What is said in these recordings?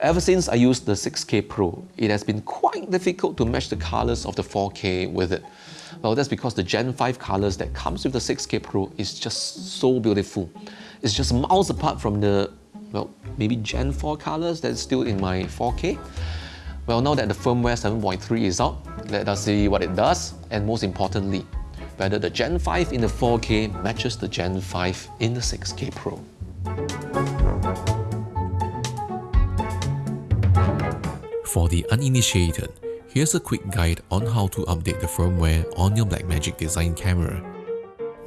Ever since I used the 6K Pro, it has been quite difficult to match the colors of the 4K with it. Well, that's because the Gen 5 colors that comes with the 6K Pro is just so beautiful. It's just miles apart from the, well, maybe Gen 4 colors that's still in my 4K. Well, now that the firmware 7.3 is out, let us see what it does, and most importantly, whether the Gen 5 in the 4K matches the Gen 5 in the 6K Pro. For the uninitiated, here's a quick guide on how to update the firmware on your Blackmagic Design camera.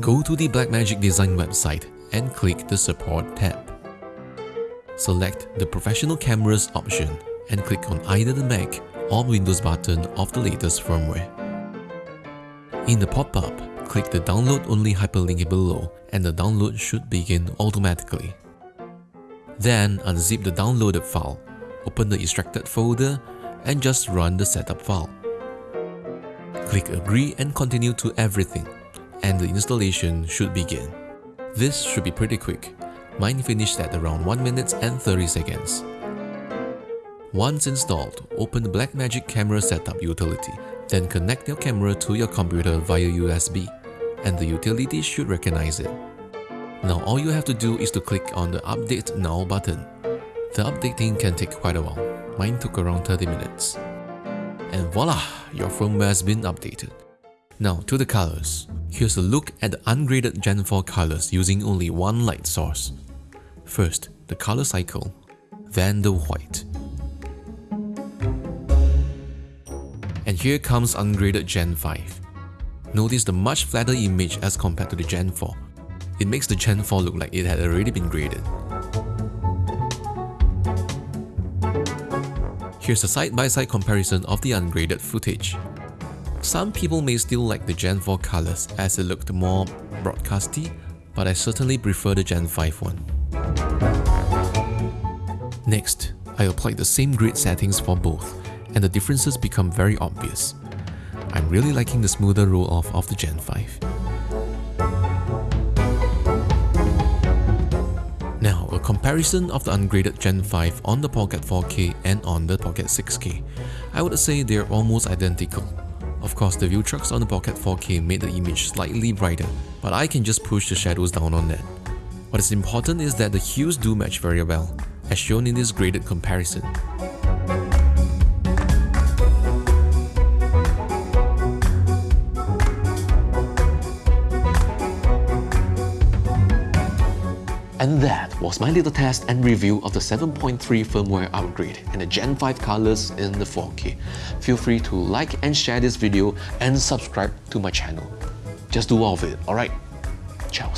Go to the Blackmagic Design website and click the Support tab. Select the Professional Cameras option and click on either the Mac or Windows button of the latest firmware. In the pop-up, click the download only hyperlink below and the download should begin automatically. Then unzip the downloaded file, open the extracted folder and just run the setup file. Click agree and continue to everything and the installation should begin. This should be pretty quick. Mine finished at around 1 minute and 30 seconds. Once installed, open the Blackmagic Camera Setup utility, then connect your camera to your computer via USB, and the utility should recognize it. Now all you have to do is to click on the Update Now button. The updating can take quite a while, mine took around 30 minutes. And voila, your firmware has been updated. Now to the colors. Here's a look at the ungraded Gen 4 colors using only one light source. First, the color cycle, then the white. And here comes ungraded Gen 5. Notice the much flatter image as compared to the Gen 4. It makes the Gen 4 look like it had already been graded. Here's a side-by-side -side comparison of the ungraded footage. Some people may still like the Gen 4 colors as it looked more broadcasty, but I certainly prefer the Gen 5 one. Next, I applied the same grid settings for both and the differences become very obvious. I'm really liking the smoother roll-off of the Gen 5. Comparison of the ungraded Gen 5 on the Pocket 4K and on the Pocket 6K. I would say they're almost identical. Of course, the Viltrox on the Pocket 4K made the image slightly brighter, but I can just push the shadows down on that. What is important is that the hues do match very well, as shown in this graded comparison. And that was my little test and review of the 7.3 firmware upgrade and the Gen 5 colors in the 4K. Feel free to like and share this video and subscribe to my channel. Just do all of it, alright? Ciao.